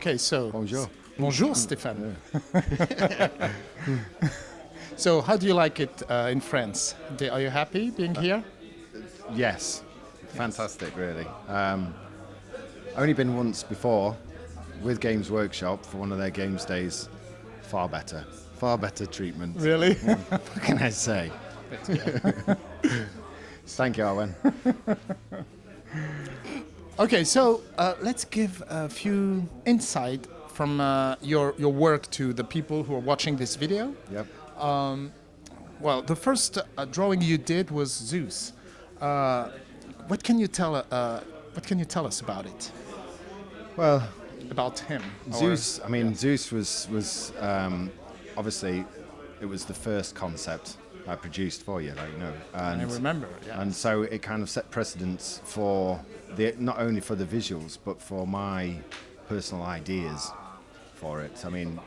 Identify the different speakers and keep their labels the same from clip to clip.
Speaker 1: Okay, so
Speaker 2: Bonjour.
Speaker 1: bonjour, Stéphane. so, how do you like it uh, in France? Are you happy being here?
Speaker 2: Yes, fantastic, really. Um, only been once before with Games Workshop for one of their games days. Far better, far better treatment.
Speaker 1: Really?
Speaker 2: What can I say? Thank you, Owen.
Speaker 1: Okay, so uh, let's give a few insight from uh, your your work to the people who are watching this video.
Speaker 2: Yep.
Speaker 1: Well, the first uh, drawing you did was Zeus. Uh, what can you tell? Uh, what can you tell us about it?
Speaker 2: Well,
Speaker 1: About him? or-
Speaker 2: Zeus. I mean, Zeus was was um, obviously it was the first concept I produced for you, like you know,
Speaker 1: I remember. Yeah.
Speaker 2: and so it kind of set precedence for the not only for the visuals but for my personal ideas for it. I mean,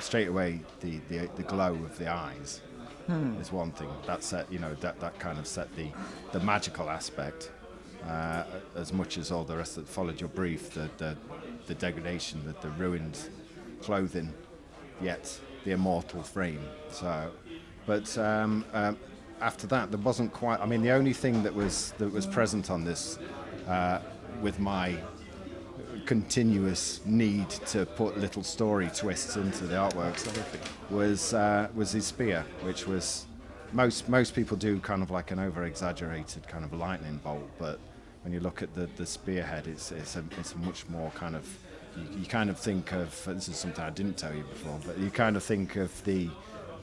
Speaker 2: straight away the the, the glow of the eyes is one thing. That set you know that that kind of set the the magical aspect uh, as much as all the rest that followed your brief the the, the degradation the, the ruined clothing yet the immortal frame. So but um, um, after that there wasn't quite I mean the only thing that was that was present on this uh, with my continuous need to put little story twists into the artwork was uh, was his spear, which was most most people do kind of like an over exaggerated kind of lightning bolt, but when you look at the, the spearhead, it's it's a, it's a much more kind of you, you kind of think of this is something I didn't tell you before, but you kind of think of the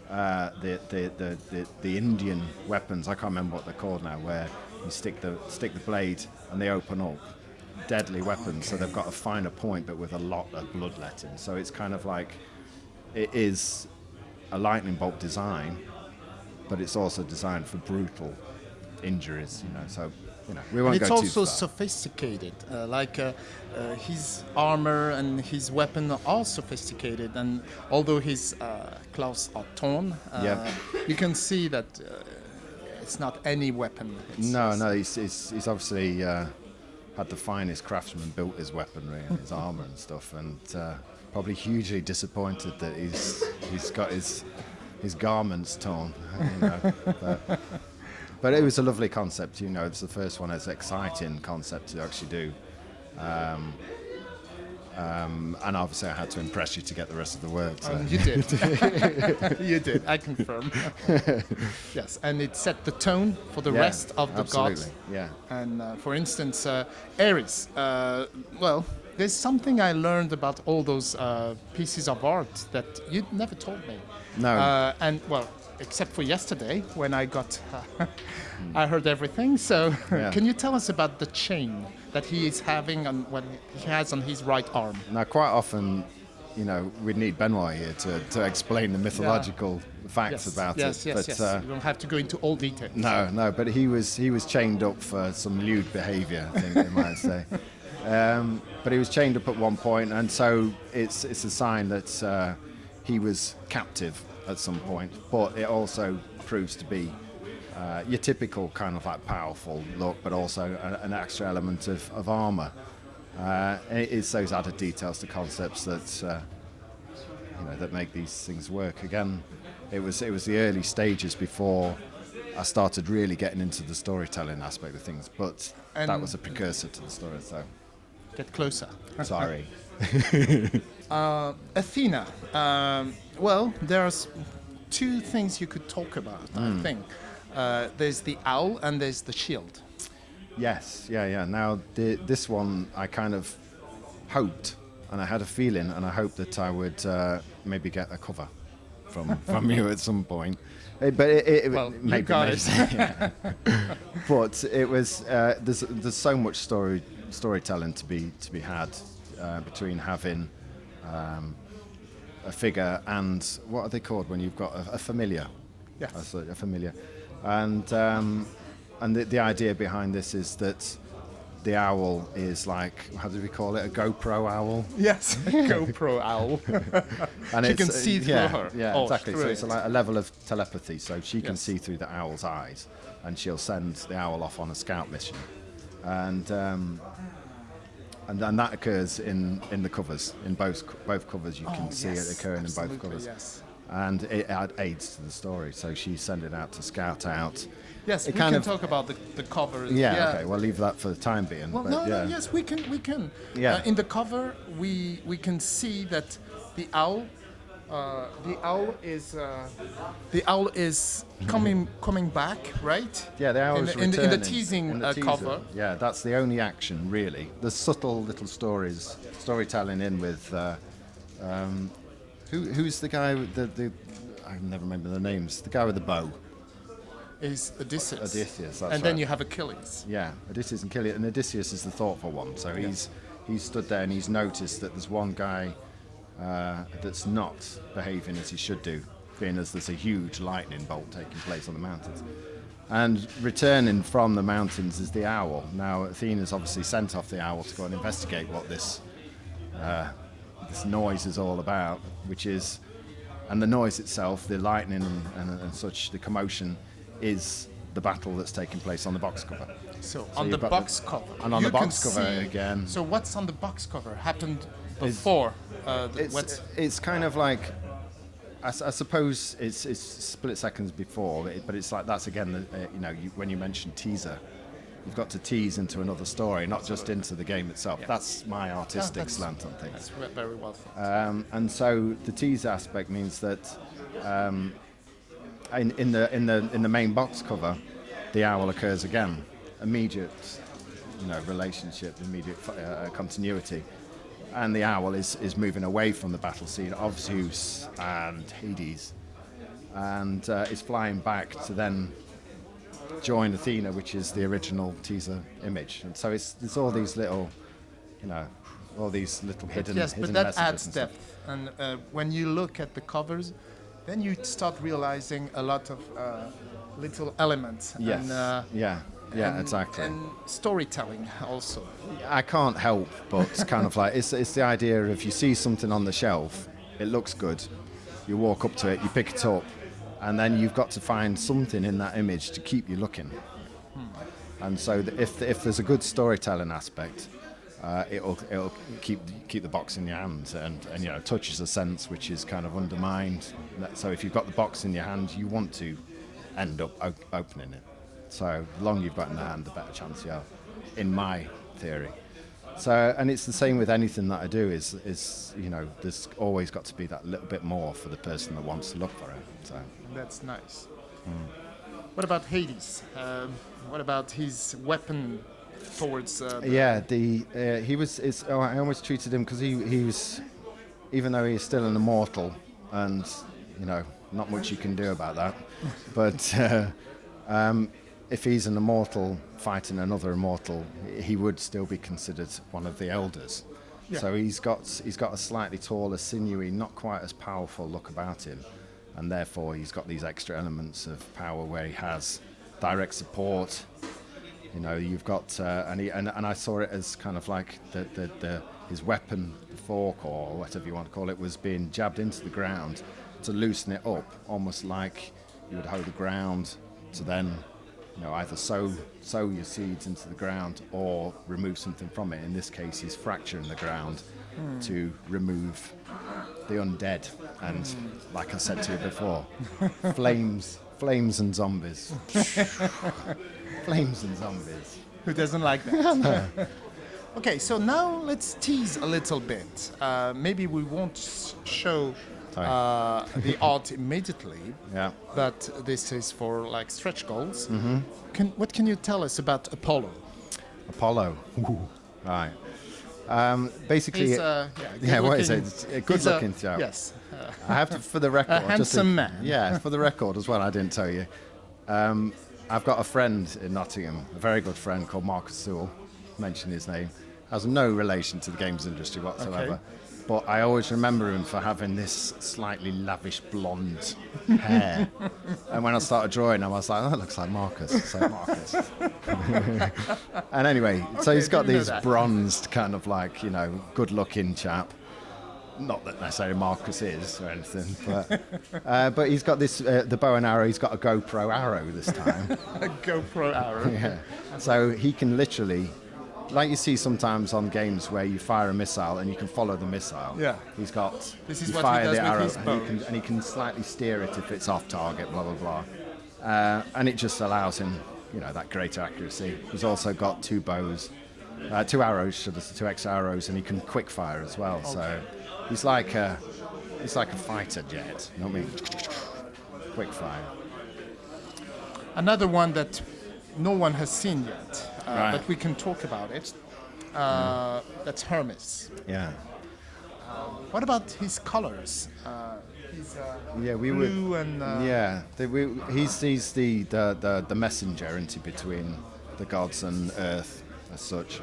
Speaker 2: uh, the, the, the, the, the Indian weapons. I can't remember what they're called now, where you stick the stick the blade and they open up. Deadly weapons, so they've got a finer point, but with a lot of bloodletting. So it's kind of like it is a lightning bolt design, but it's also designed for brutal injuries. You know, so you know we won't
Speaker 1: And it's
Speaker 2: go
Speaker 1: also
Speaker 2: too far.
Speaker 1: sophisticated. Uh, like uh, uh, his armor and his weapon are all sophisticated, and although his uh, clothes are torn, uh,
Speaker 2: Yeah.
Speaker 1: you can see that uh, it's not any weapon. It's,
Speaker 2: No,
Speaker 1: it's-
Speaker 2: no, he's, he's, he's obviously uh, had the finest craftsman built his weaponry and his armor and stuff, and uh, probably hugely disappointed that he's he's got his his garments torn. You know, but, but it was a lovely concept. You know, it's the first one. It's an exciting concept to actually do. Um, um, and obviously, I had to impress you to get the rest of the work. So.
Speaker 1: Um, you did. you did. I confirm. yes, and it set the tone for the
Speaker 2: Yeah,
Speaker 1: rest of the
Speaker 2: absolutely.
Speaker 1: gods.
Speaker 2: Yeah.
Speaker 1: And uh, for instance, uh, Ares. Uh, well, there's something I learned about all those uh, pieces of art that you never told me.
Speaker 2: No.
Speaker 1: Uh, and well, except for yesterday when I got, I heard everything. So,
Speaker 2: Yeah.
Speaker 1: can you tell us about the chain that he is having on what he has on his right arm?
Speaker 2: Now, quite often, you know, we'd need Benoit here to, to explain the mythological facts
Speaker 1: Yes,
Speaker 2: about
Speaker 1: yes,
Speaker 2: it.
Speaker 1: yes,
Speaker 2: but
Speaker 1: yes.
Speaker 2: Uh,
Speaker 1: you don't have to go into all details.
Speaker 2: no, no, but he was he was chained up for some lewd behaviour, I think they might say. Um, but he was chained up at one point, and so it's it's a sign that uh, he was captive at some point. But it also proves to be uh, your typical kind of like powerful look, but also a, an extra element of, of armour. Uh, and it is those added details to concepts that uh, you know that make these things work. Again, it was it was the early stages before I started really getting into the storytelling aspect of things, but that was a precursor to the story. So
Speaker 1: Get closer.
Speaker 2: sorry.
Speaker 1: Athena. Um, well, there's two things you could talk about.
Speaker 2: Hmm.
Speaker 1: I think uh, there's the owl and there's the shield.
Speaker 2: Yes, yeah, yeah. Now the, this one, I kind of hoped, and I had a feeling, and I hoped that I would uh, maybe get a cover from from you at some point. Eh, but it, it,
Speaker 1: Well, you
Speaker 2: maybe,
Speaker 1: got
Speaker 2: maybe-
Speaker 1: it.
Speaker 2: yeah. but it was uh, there's there's so much story storytelling to be to be had uh, between having um, a figure and what are they called when you've got a, a familiar?
Speaker 1: Yes.
Speaker 2: A, a familiar, and um, and the, the idea behind this is that the owl is like how do we call it a GoPro owl?
Speaker 1: Yes, GoPro owl.
Speaker 2: And
Speaker 1: She can
Speaker 2: uh,
Speaker 1: see through
Speaker 2: yeah,
Speaker 1: her.
Speaker 2: Yeah,
Speaker 1: Oh,
Speaker 2: exactly. So it's
Speaker 1: it.
Speaker 2: like a level of telepathy. So she can
Speaker 1: Yes.
Speaker 2: see through the owl's eyes, and she'll send the owl off on a scout mission. And um, and, and that occurs in, in the covers, in both both covers. You can
Speaker 1: Oh,
Speaker 2: see
Speaker 1: yes,
Speaker 2: it occurring in both covers,
Speaker 1: Yes.
Speaker 2: And it add, aids to the story. So she's it out to scout out.
Speaker 1: Yes,
Speaker 2: It
Speaker 1: we can
Speaker 2: of-
Speaker 1: talk about the, the cover.
Speaker 2: Yeah, okay. Well, leave that for the time being.
Speaker 1: Well,
Speaker 2: but
Speaker 1: no,
Speaker 2: yeah.
Speaker 1: no, yes, we can, we can.
Speaker 2: Yeah.
Speaker 1: Uh, in the cover, we we can see that the owl, uh, the owl is uh, the owl is coming coming back, right?
Speaker 2: Yeah, the hours
Speaker 1: in, the- in, the- in the teasing
Speaker 2: In the
Speaker 1: uh, cover.
Speaker 2: Yeah, that's the only action really. The subtle little stories, storytelling in with. Uh, um, who, who's the guy with the, the? I never remember the names. The guy with the bow.
Speaker 1: Is Odysseus.
Speaker 2: Odysseus, that's
Speaker 1: and then
Speaker 2: right.
Speaker 1: you have Achilles.
Speaker 2: Yeah, Odysseus and Killian. And Odysseus is the thoughtful one. So he's he's stood there and he's noticed that there's one guy uh, that's not behaving as he should do, being as there's a huge lightning bolt taking place on the mountains. And returning from the mountains is the owl. Now Athena's obviously sent off the owl to go and investigate what this uh, this noise is all about, which is, and the noise itself, the lightning and, and, and such, the commotion, is the battle that's taking place on the box cover.
Speaker 1: So, on the box
Speaker 2: the-
Speaker 1: cover.
Speaker 2: and on
Speaker 1: you
Speaker 2: the box cover
Speaker 1: see-
Speaker 2: again-
Speaker 1: So what's on the box cover happened before? Uh, the,
Speaker 2: It's, it's kind of like, I suppose it's, it's split seconds before, but, it, but it's like that's again, the, uh, you know, you, when you mentioned teaser, you've got to tease into another story, not just into the game itself. That's my artistic
Speaker 1: that's-
Speaker 2: slant on things.
Speaker 1: that's very well thought.
Speaker 2: Um, and so the tease aspect means that um, in, in the in the in the main box cover, the owl occurs again, immediate, you know, relationship, immediate uh, continuity, and the owl is is moving away from the battle scene of Zeus and Hades, and uh, is flying back to then join Athena, which is the original teaser image. And so it's there's all these little, you know, all these little hidden
Speaker 1: yes,
Speaker 2: hidden
Speaker 1: but that adds
Speaker 2: and
Speaker 1: depth. And uh, when you look at the covers, then you start realizing a lot of uh, little elements.
Speaker 2: Yes.
Speaker 1: And, uh,
Speaker 2: yeah. Yeah.
Speaker 1: and-
Speaker 2: exactly.
Speaker 1: And storytelling also.
Speaker 2: I can't help but it's kind of like it's it's the idea of you see something on the shelf, it looks good, you walk up to it, you pick it up, and then you've got to find something in that image to keep you looking. And so if if there's a good storytelling aspect, uh, it'll it'll keep keep the box in your hand and, and you know touches a sense which is kind of undermined. So if you've got the box in your hand, you want to end up o- opening it. So the longer you've got in the hand, the better chance you have, in my theory. So and it's the same with anything that I do. Is is you know there's always got to be that little bit more for the person that wants to look for it. So
Speaker 1: That's nice.
Speaker 2: Hmm.
Speaker 1: What about Hades? Um, what about his weapon towards? Uh, the-
Speaker 2: yeah, the uh, he was. It's, oh, I almost treated him because he he was, even though he's still an immortal, and you know not much you can do about that. but uh, um, if he's an immortal fighting another immortal, he would still be considered one of the elders.
Speaker 1: Yeah.
Speaker 2: So he's got he's got a slightly taller, sinewy, not quite as powerful look about him, and therefore he's got these extra elements of power where he has direct support. You know, you've got uh, and, he, and and I saw it as kind of like the, the, the his weapon, the fork or whatever you want to call it, was being jabbed into the ground to loosen it up, almost like you would hoe the ground to then, you know, either sow sow your seeds into the ground or remove something from it. In this case, he's fracturing the ground to remove the undead and, like I said to you before, flames, flames and zombies, flames and zombies.
Speaker 1: Who doesn't like that? okay, so now let's tease a little bit. Uh, maybe we won't show uh, the art immediately,
Speaker 2: Yeah.
Speaker 1: but this is for like stretch goals.
Speaker 2: Mm-hmm.
Speaker 1: Can, what can you tell us about Apollo?
Speaker 2: Apollo. Right. Um, basically,
Speaker 1: uh, yeah,
Speaker 2: yeah, what is it? a good
Speaker 1: a-
Speaker 2: chap.
Speaker 1: Yes. Uh,
Speaker 2: I have to, for the record, just to-
Speaker 1: handsome man.
Speaker 2: Yeah, for the record as well. I didn't tell you. Um, I've got a friend in Nottingham, a very good friend called Marcus Sewell. Mention his name. Has no relation to the games industry whatsoever.
Speaker 1: Okay.
Speaker 2: But I always remember him for having this slightly lavish blonde hair. and when I started drawing, him, I was like, "Oh, that looks like Marcus." So Marcus. and anyway, so he's got these bronzed, kind of like you know, good-looking chap. Not that necessarily Marcus is or anything, but uh, but he's got this uh, the bow and arrow. He's got a GoPro arrow this time.
Speaker 1: a GoPro arrow.
Speaker 2: yeah. So he can literally like you see sometimes on games where you fire a missile and you can follow the missile.
Speaker 1: Yeah.
Speaker 2: He's got.
Speaker 1: This is what he
Speaker 2: fire
Speaker 1: does
Speaker 2: the
Speaker 1: with
Speaker 2: arrow
Speaker 1: his
Speaker 2: and
Speaker 1: bow.
Speaker 2: he, can, and he can slightly steer it if it's off target. Blah blah blah. Uh, and it just allows him, you know, that greater accuracy. He's also got two bows, uh, two arrows, should I say, two X arrows, and he can quick fire as well. So he's like a, he's like a fighter jet. You know what I mean? Quick fire.
Speaker 1: Another one that no one has seen yet,
Speaker 2: Right.
Speaker 1: but we can talk about it. Uh, That's Hermes.
Speaker 2: Yeah.
Speaker 1: What about his colors? Uh, he's uh,
Speaker 2: Yeah, we would.
Speaker 1: blue and uh,
Speaker 2: Yeah, the, we, he's he's the, the, the, the messenger into between the gods and Earth as such,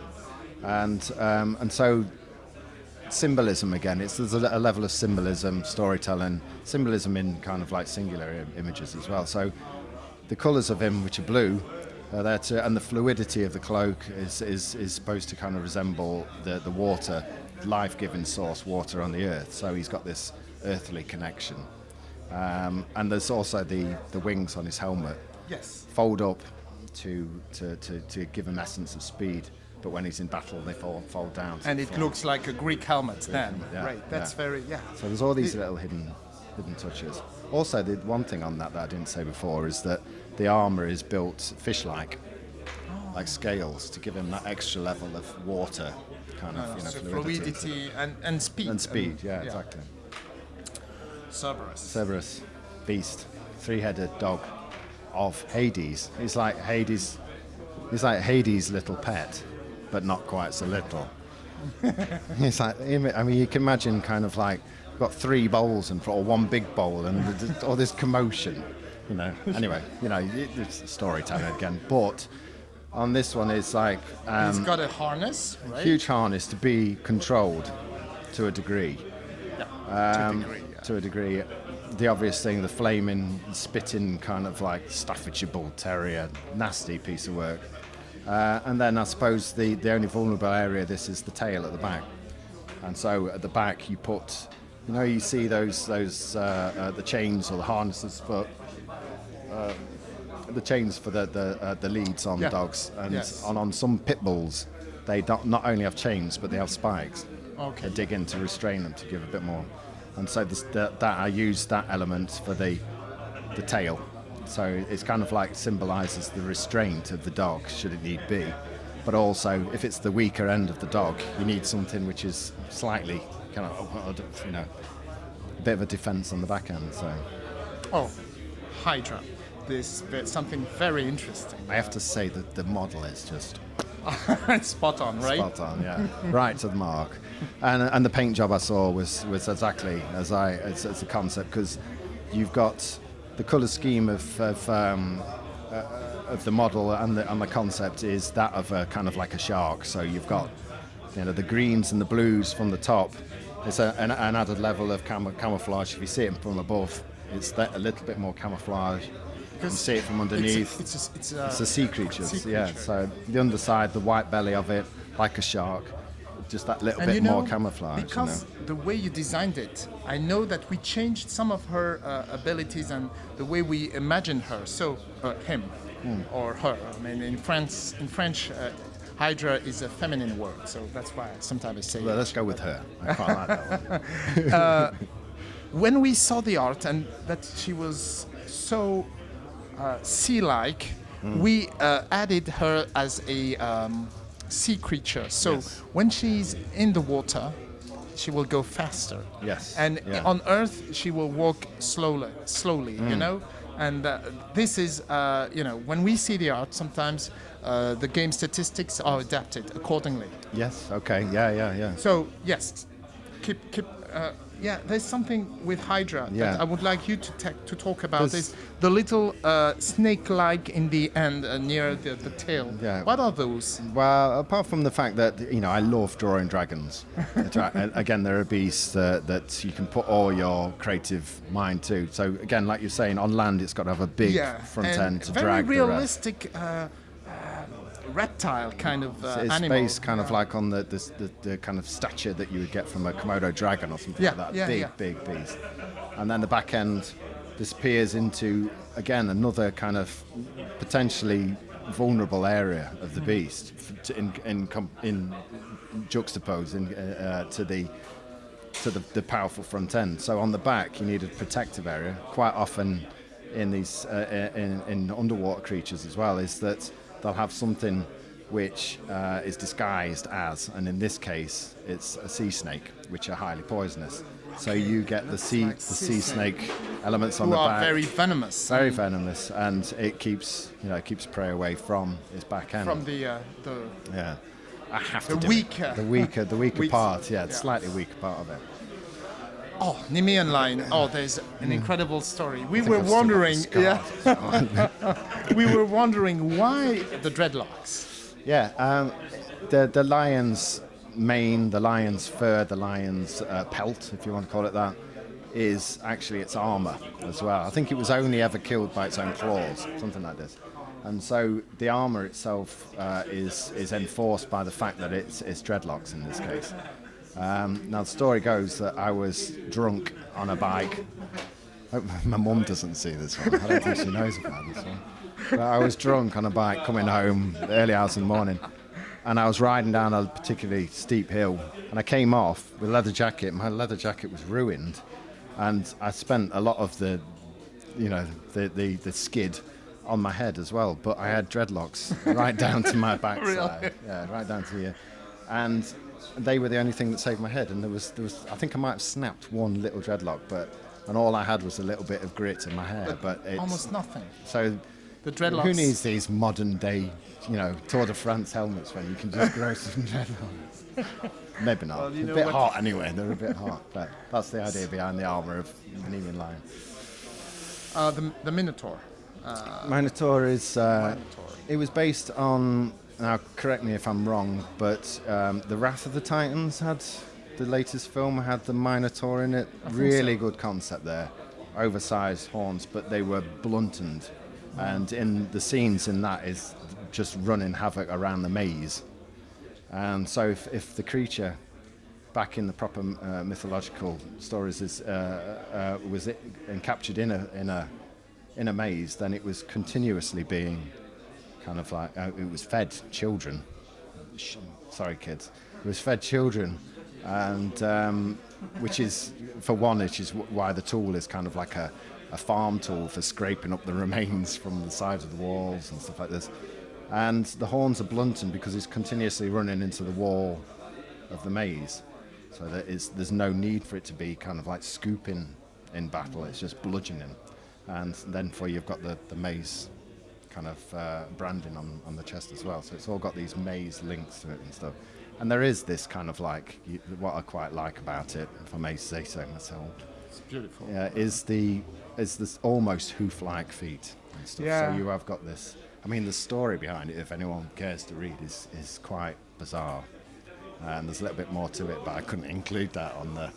Speaker 2: and um, and so symbolism again. It's there's a, a level of symbolism, storytelling, symbolism in kind of like singular Im- images as well. So the colours of him, which are blue, there to, and the fluidity of the cloak is, is, is supposed to kind of resemble the, the water, life-giving source, water on the earth. So he's got this earthly connection. Um, and there's also the, the wings on his helmet
Speaker 1: yes.
Speaker 2: fold up to, to, to, to give him essence of speed. But when he's in battle, they fall, fold down.
Speaker 1: And it
Speaker 2: form.
Speaker 1: looks like a Greek helmet then.
Speaker 2: Yeah,
Speaker 1: right. That's
Speaker 2: yeah.
Speaker 1: very yeah.
Speaker 2: So there's all these little hidden hidden touches. Also, the one thing on that that I didn't say before is that the armor is built fish-like, like scales, to give him that extra level of water, kind of ah, you know,
Speaker 1: So
Speaker 2: fluidity.
Speaker 1: fluidity and, and speed.
Speaker 2: and speed. Yeah, exactly.
Speaker 1: Cerberus.
Speaker 2: Cerberus, beast, three-headed dog of Hades. He's like Hades. He's like Hades' little pet, but not quite so little. It's like I mean, you can imagine kind of like got three bowls and or one big bowl and all this commotion, you know. Anyway, you know, it- it's storytelling again. But on this one, it's like
Speaker 1: He's
Speaker 2: um,
Speaker 1: got a harness, right?
Speaker 2: huge harness to be controlled to a degree
Speaker 1: Yeah. to a degree, yeah.
Speaker 2: to a degree. The obvious thing, the flaming, spitting kind of like Staffordshire Bull Terrier, nasty piece of work. Uh, and then I suppose the, the only vulnerable area of this is the tail at the back. And so at the back you put, you know, you see those those uh, uh, the chains or the harnesses for uh, the chains for the the, uh, the leads on
Speaker 1: Yeah.
Speaker 2: dogs, and
Speaker 1: Yes.
Speaker 2: on on some pit bulls they don't, not only have chains but they have spikes.
Speaker 1: Okay.
Speaker 2: They dig in to restrain them to give a bit more. And so this, that, that I use that element for the the tail. So it's kind of like symbolises the restraint of the dog, should it need be. But also, if it's the weaker end of the dog, you need something which is slightly kind of, you know, a bit of a defence on the back end. So
Speaker 1: Oh, Hydra. This is something very interesting.
Speaker 2: I have to say that the model is just
Speaker 1: Spot on, right?
Speaker 2: Spot on, yeah. right to the mark. And, and the paint job I saw was, was exactly as I as, as a concept because you've got the colour scheme of of, um, uh, of the model and the and the concept is that of a kind of like a shark. So you've got you know the greens and the blues from the top. It's a, an, an added level of cam- camouflage. If you see it from above, it's that a little bit more camouflage. You can see it from underneath.
Speaker 1: It's a, it's a, it's a,
Speaker 2: It's a sea creature,
Speaker 1: sea
Speaker 2: yeah.
Speaker 1: creature.
Speaker 2: So the underside, the white belly of it, like a shark, just that little
Speaker 1: and
Speaker 2: bit
Speaker 1: you know,
Speaker 2: more camouflage.
Speaker 1: Because
Speaker 2: you know?
Speaker 1: the way you designed it, I know that we changed some of her uh, abilities and the way we imagined her. So uh, him
Speaker 2: Hmm.
Speaker 1: or her. I mean, in France, in French, uh, Hydra is a feminine word, so that's why sometimes I say.
Speaker 2: Well,
Speaker 1: it.
Speaker 2: let's go with her. I quite like that one.
Speaker 1: when we saw the art and that she was so uh, sea-like,
Speaker 2: Mm.
Speaker 1: we uh, added her as a um, sea creature. So
Speaker 2: Yes.
Speaker 1: when she's in the water, she will go faster.
Speaker 2: Yes,
Speaker 1: And
Speaker 2: yeah.
Speaker 1: on Earth, she will walk slowly, slowly. You
Speaker 2: Mm.
Speaker 1: know. And uh, this is, uh, you know, when we see the art, sometimes uh, the game statistics are adapted accordingly.
Speaker 2: Yes. Okay. Yeah. Yeah. Yeah.
Speaker 1: So yes, keep keep. Yeah, there's something with Hydra
Speaker 2: Yeah.
Speaker 1: that I would like you to ta- to talk about.
Speaker 2: There's-
Speaker 1: Is the little uh, snake-like in the end uh, near the, the tail?
Speaker 2: Yeah.
Speaker 1: What are those?
Speaker 2: Well, apart from the fact that you know I love drawing dragons. The dra- and again, they're beasts uh, that you can put all your creative mind to. So again, like you're saying, on land it's got to have a big
Speaker 1: yeah,
Speaker 2: front end to
Speaker 1: very
Speaker 2: drag the rest.
Speaker 1: realistic uh, reptile kind of uh,
Speaker 2: It's
Speaker 1: animal.
Speaker 2: based kind of like on the, the, the, the kind of stature that you would get from a Komodo dragon or something
Speaker 1: Yeah,
Speaker 2: like that.
Speaker 1: yeah,
Speaker 2: big,
Speaker 1: yeah.
Speaker 2: big beast. And then the back end disappears into, again, another kind of potentially vulnerable area of the beast to, in, in, in juxtapose in, uh, uh, to the to the, the powerful front end. So on the back, you need a protective area. Quite often, in these uh, in, in underwater creatures as well, is that they'll have something which uh, is disguised as, and in this case, it's a sea snake, which are highly poisonous. So you get the sea
Speaker 1: like
Speaker 2: the
Speaker 1: sea snake.
Speaker 2: snake elements on the
Speaker 1: are
Speaker 2: back.
Speaker 1: very venomous
Speaker 2: very venomous, and it keeps you know it keeps prey away from its back end.
Speaker 1: from the uh, the
Speaker 2: yeah, I have
Speaker 1: The
Speaker 2: to do it.
Speaker 1: weaker-
Speaker 2: the weaker, the weaker part. Yeah, the
Speaker 1: yeah.
Speaker 2: slightly weaker part of it.
Speaker 1: Oh Nemean lion. Oh, there's an incredible story. We were
Speaker 2: I've still got the
Speaker 1: wondering, yeah, we were wondering why the dreadlocks.
Speaker 2: Yeah, um, the the lion's mane, the lion's fur, the lion's uh, pelt, if you want to call it that, is actually its armor as well. I think it was only ever killed by its own claws, something like this. And so the armor itself uh, is is enforced by the fact that it's, it's dreadlocks in this case. Um, now the story goes that I was drunk on a bike. My mum doesn't see this one. I don't think she knows about this one. But I was drunk on a bike coming home early hours in the morning, and I was riding down a particularly steep hill, and I came off with a leather jacket. My leather jacket was ruined, and I spent a lot of the, you know, the the, the skid on my head as well. But I had dreadlocks right down to my backside. Really? Yeah, right down to here, and they were the only thing that saved my head. And there was there was I think I might have snapped one little dreadlock, but and all I had was a little bit of grit in my hair. But it's,
Speaker 1: Almost nothing.
Speaker 2: so
Speaker 1: The dreadlocks.
Speaker 2: who needs these modern day, you know, Tour de France helmets when you can just grow some dreadlocks? Maybe not.
Speaker 1: Well,
Speaker 2: a bit hot anyway. They're a bit hot, but that's the idea behind the armor of the Nemean lion.
Speaker 1: Uh, the the Minotaur.
Speaker 2: Minotaur is. Uh,
Speaker 1: Minotaur.
Speaker 2: it was based on. Now, correct me if I'm wrong, but um, the Wrath of the Titans had the latest film had the Minotaur in it. Really good concept there, oversized horns, but they were blunted, and in the scenes in that is just running havoc around the maze. And so, if, if the creature back in the proper uh, mythological stories is uh, uh, was it and captured in a in a in a maze, then it was continuously being kind of like uh, it was fed children. Sorry, kids. It was fed children, and um, which is for one, which is wh- why the tool is kind of like a, a farm tool for scraping up the remains from the sides of the walls and stuff like this. And the horns are blunted because it's continuously running into the wall of the maze, so that there's no need for it to be kind of like scooping in battle. It's just bludgeoning, and then for you've got the, the maze kind of uh, branding on, on the chest as well. So it's all got these maze links to it and stuff. And there is this kind of like you, what I quite like about it, if I may say so myself,
Speaker 1: It's beautiful.
Speaker 2: yeah, is the is this almost hoof-like feet and stuff.
Speaker 1: Yeah.
Speaker 2: So you have got this. I mean, the story behind it, if anyone cares to read, is is quite bizarre, and there's a little bit more to it, but I couldn't include that on the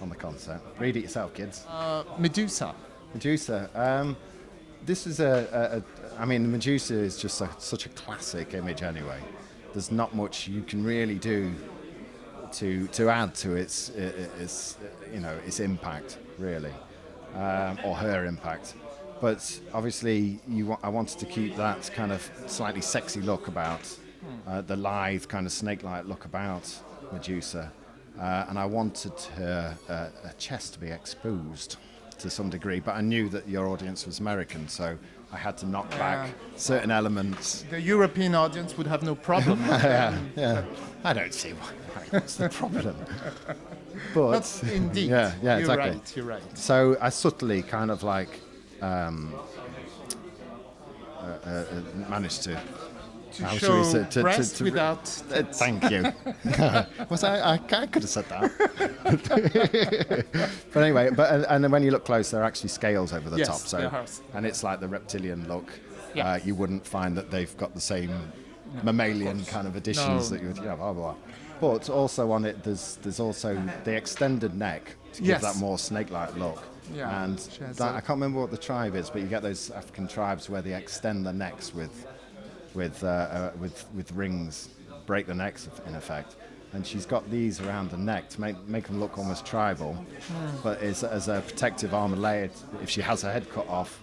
Speaker 2: on the concert. Read it yourself, kids.
Speaker 1: Uh, Medusa.
Speaker 2: Medusa. Um, this is a, a, a. I mean, Medusa is just a, such a classic image anyway. There's not much you can really do to to add to its its you know its impact really, um, or her impact. But obviously, you I wanted to keep that kind of slightly sexy look about uh, the lithe kind of snake-like look about Medusa, uh, and I wanted her uh, chest to be exposed to some degree. But I knew that your audience was American, so I had to knock back certain elements
Speaker 1: The European audience would have no problem.
Speaker 2: yeah, yeah. I don't see why. What's the problem? But
Speaker 1: That's indeed.
Speaker 2: yeah, yeah,
Speaker 1: you're
Speaker 2: exactly.
Speaker 1: right. You're right.
Speaker 2: So I subtly kind of like um, uh, uh, managed to.
Speaker 1: To
Speaker 2: how
Speaker 1: show
Speaker 2: we say- to- to-
Speaker 1: breast
Speaker 2: to-
Speaker 1: without.
Speaker 2: Uh, thank you. Was I, I? I could have said that. but anyway, but and, and then when you look close, there are actually scales over the
Speaker 1: Yes,
Speaker 2: top. So and it's like the reptilian look.
Speaker 1: Yeah.
Speaker 2: Uh, you wouldn't find that they've got the same mammalian kind of additions
Speaker 1: No.
Speaker 2: that you would. Yeah, blah blah. blah. But also on it, there's there's also the extended neck to give
Speaker 1: Yes.
Speaker 2: that more snake-like look.
Speaker 1: Yeah,
Speaker 2: And that, I can't remember what the tribe is, but you get those African tribes where they extend the necks with with uh, uh, with with rings, break the necks in effect. And she's got these around the neck to make make them look almost tribal,
Speaker 1: Hmm.
Speaker 2: but as, as a protective armor layer. If she has her head cut off,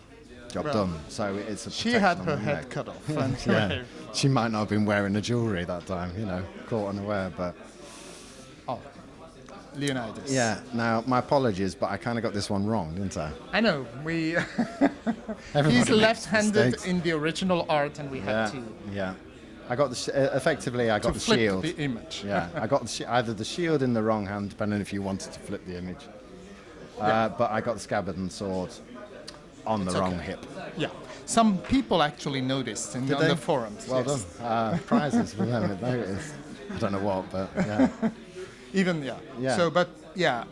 Speaker 2: job
Speaker 1: Well,
Speaker 2: done. So it's a
Speaker 1: She had her head
Speaker 2: neck.
Speaker 1: cut off.
Speaker 2: Yeah, she might not have been wearing the jewellery that time, you know, caught unaware. But
Speaker 1: Leonidas.
Speaker 2: yeah, now my apologies, but I kind of got this one wrong, didn't I?
Speaker 1: I know. We. He's left-handed
Speaker 2: mistakes.
Speaker 1: in the original art, and we
Speaker 2: Yeah,
Speaker 1: had to,
Speaker 2: yeah. I got the uh, effectively I got
Speaker 1: to
Speaker 2: the
Speaker 1: flip
Speaker 2: shield.
Speaker 1: the image.
Speaker 2: yeah, I got the either the shield in the wrong hand, depending if you wanted to flip the image. Uh, but I got the scabbard and sword on the
Speaker 1: It's
Speaker 2: wrong
Speaker 1: okay.
Speaker 2: hip.
Speaker 1: Yeah. Some people actually noticed in,
Speaker 2: Did
Speaker 1: on
Speaker 2: they?
Speaker 1: the forums.
Speaker 2: Well
Speaker 1: yes.
Speaker 2: done. Uh, prizes for them. There it is. I don't know what, but yeah.
Speaker 1: Even yeah.
Speaker 2: Yeah.
Speaker 1: So, but yeah,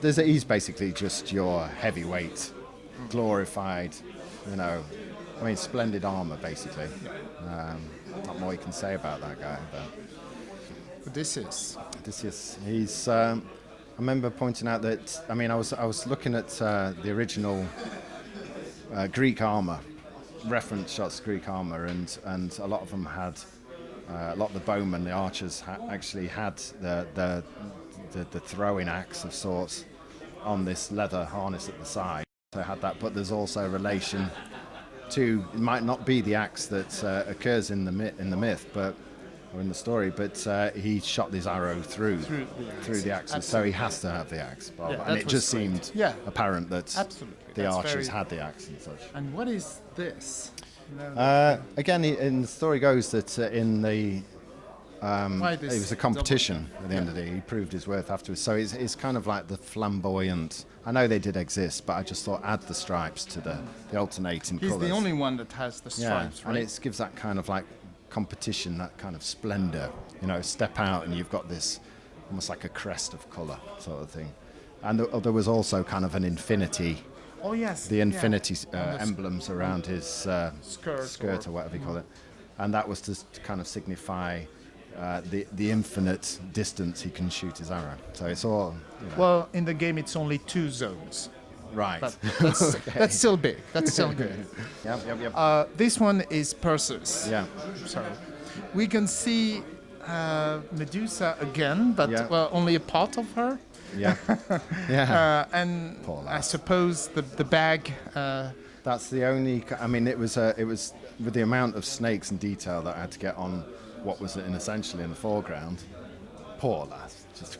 Speaker 2: There's a, he's basically just your heavyweight, glorified, you know. I mean, splendid armor, basically. Um, not more you can say about that guy, but.
Speaker 1: this is
Speaker 2: This is he's. Um, I remember pointing out that I mean I was I was looking at uh, the original uh, Greek armor, reference shots Greek armor, and and a lot of them had uh, a lot of the bowmen, the archers, ha- actually had the the, the the throwing axe of sorts on this leather harness at the side. So had that, but there's also a relation to it might not be the axe that uh, occurs in the myth, in the myth, but or in the story, but uh, he shot this arrow through
Speaker 1: Through the axe.
Speaker 2: through the so he has to have the axe. Bob.
Speaker 1: Yeah,
Speaker 2: and it just
Speaker 1: great.
Speaker 2: seemed
Speaker 1: Yeah.
Speaker 2: apparent that
Speaker 1: Absolutely,
Speaker 2: the
Speaker 1: that's
Speaker 2: archers had the axe and such.
Speaker 1: And what is this?
Speaker 2: Uh, again, he- in the story goes that uh, in the
Speaker 1: Why
Speaker 2: it was a competition at the end of the day. He proved his worth afterwards. So it's, it's kind of like the flamboyant. I know they did exist, but I just thought add the stripes to the, the alternating
Speaker 1: He's
Speaker 2: colours.
Speaker 1: the only one that has the stripes,
Speaker 2: yeah,
Speaker 1: stripes,
Speaker 2: and it gives that kind of like competition, that kind of splendor. You know, step out and you've got this almost like a crest of colour sort of thing. And th- there was also kind of an infinity,
Speaker 1: oh yes,
Speaker 2: the
Speaker 1: yeah.
Speaker 2: infinity uh,
Speaker 1: the
Speaker 2: emblems around his uh,
Speaker 1: Skirt
Speaker 2: skirt
Speaker 1: or-
Speaker 2: or whatever you call it, and that was to to kind of signify uh, the the infinite distance he can shoot his arrow. So it's all you know,
Speaker 1: Well, in the game, it's only two zones,
Speaker 2: right.
Speaker 1: that's, that's still big. That's still good.
Speaker 2: yep, yep, yep.
Speaker 1: Uh, this one is Perseus.
Speaker 2: yeah,
Speaker 1: So we can see uh, Medusa again, but
Speaker 2: Yeah.
Speaker 1: well, only a part of her.
Speaker 2: Yeah, yeah.
Speaker 1: Uh, and I suppose the the bag. Uh,
Speaker 2: That's the only. I mean, it was uh, it was with the amount of snakes and detail that I had to get on what was in essentially in the foreground. Poor lass. Just.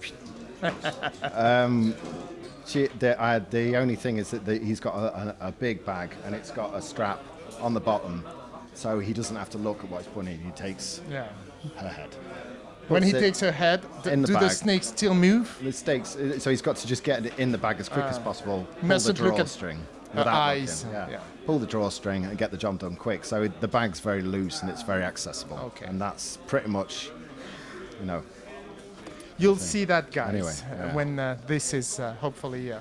Speaker 2: um, she, the, I, the only thing is that the, he's got a, a, a big bag and it's got a strap on the bottom, so he doesn't have to look at what he's putting in. He takes
Speaker 1: yeah.
Speaker 2: her head.
Speaker 1: When he takes her head, th-
Speaker 2: the
Speaker 1: do the
Speaker 2: bag.
Speaker 1: snakes still move?
Speaker 2: The stakes, uh, so he's got to just get it in the bag as quick as possible. Pull the
Speaker 1: mustn't look at
Speaker 2: drawstring.
Speaker 1: her
Speaker 2: without
Speaker 1: eyes,
Speaker 2: looking,
Speaker 1: yeah.
Speaker 2: Pull the drawstring and get the job done quick. So it, the bag's very loose and it's very accessible.
Speaker 1: Okay.
Speaker 2: And that's pretty much, you know,
Speaker 1: You'll see that, guys,
Speaker 2: Anyway,
Speaker 1: uh,
Speaker 2: yeah.
Speaker 1: when uh, this is uh, hopefully uh,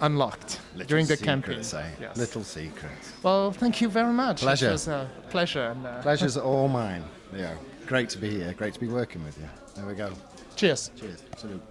Speaker 1: unlocked
Speaker 2: little
Speaker 1: during the
Speaker 2: secrets,
Speaker 1: campaign.
Speaker 2: eh?
Speaker 1: Yes.
Speaker 2: Little secrets.
Speaker 1: Well, thank you very much.
Speaker 2: Pleasure.
Speaker 1: It was a pleasure. And, uh,
Speaker 2: Pleasure's all mine. Yeah. Great to be here. Great to be working with you. There we go.
Speaker 1: cheers.
Speaker 2: Cheers. Salute.